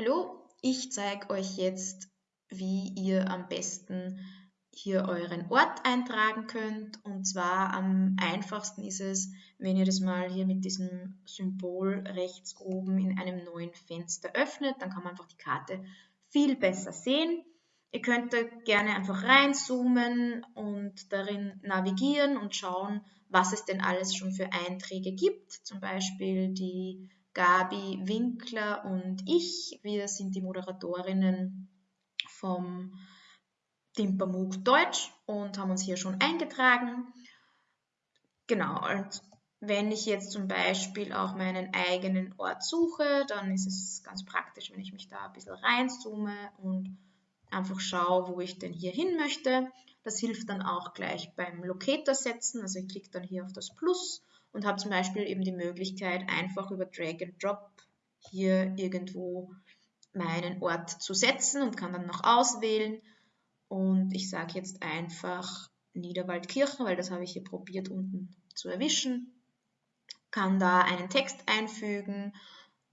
Hallo, ich zeige euch jetzt, wie ihr am besten hier euren Ort eintragen könnt. Und zwar am einfachsten ist es, wenn ihr das mal hier mit diesem Symbol rechts oben in einem neuen Fenster öffnet. Dann kann man einfach die Karte viel besser sehen. Ihr könnt da gerne einfach reinzoomen und darin navigieren und schauen, was es denn alles schon für Einträge gibt. Zum Beispiel die Gabi Winkler und ich. Wir sind die Moderatorinnen vom Timpermug Deutsch und haben uns hier schon eingetragen. Genau, und wenn ich jetzt zum Beispiel auch meinen eigenen Ort suche, dann ist es ganz praktisch, wenn ich mich da ein bisschen reinzoome und einfach schaue, wo ich denn hier hin möchte. Das hilft dann auch gleich beim Locator setzen. Also ich klicke dann hier auf das Plus und habe zum Beispiel eben die Möglichkeit, einfach über Drag and Drop hier irgendwo meinen Ort zu setzen und kann dann noch auswählen. Und ich sage jetzt einfach Niederwaldkirchen, weil das habe ich hier probiert unten zu erwischen. Kann da einen Text einfügen,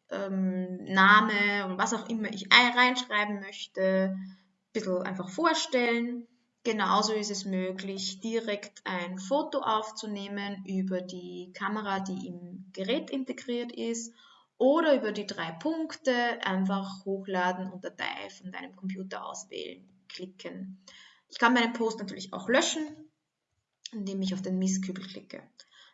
ähm, Name und was auch immer ich reinschreiben möchte, ein bisschen einfach vorstellen Genauso ist es möglich, direkt ein Foto aufzunehmen über die Kamera, die im Gerät integriert ist oder über die drei Punkte einfach hochladen und Datei von deinem Computer auswählen, klicken. Ich kann meinen Post natürlich auch löschen, indem ich auf den Mistkübel klicke.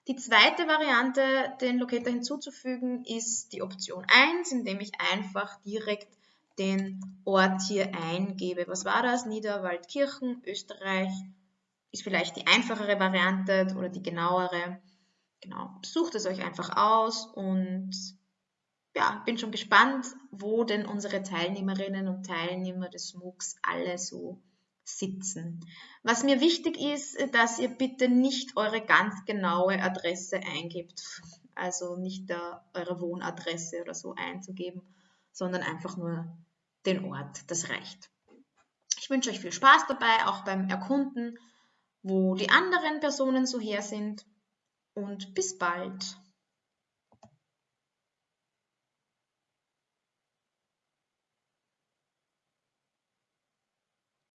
Die zweite Variante, den Locator hinzuzufügen, ist die Option 1, indem ich einfach direkt den Ort hier eingebe. Was war das? Niederwaldkirchen, Österreich. Ist vielleicht die einfachere Variante oder die genauere. Genau, sucht es euch einfach aus und ja, bin schon gespannt, wo denn unsere Teilnehmerinnen und Teilnehmer des MOOCs alle so sitzen. Was mir wichtig ist, dass ihr bitte nicht eure ganz genaue Adresse eingibt, also nicht da eure Wohnadresse oder so einzugeben, sondern einfach nur den Ort. Das reicht. Ich wünsche euch viel Spaß dabei, auch beim Erkunden, wo die anderen Personen so her sind und bis bald.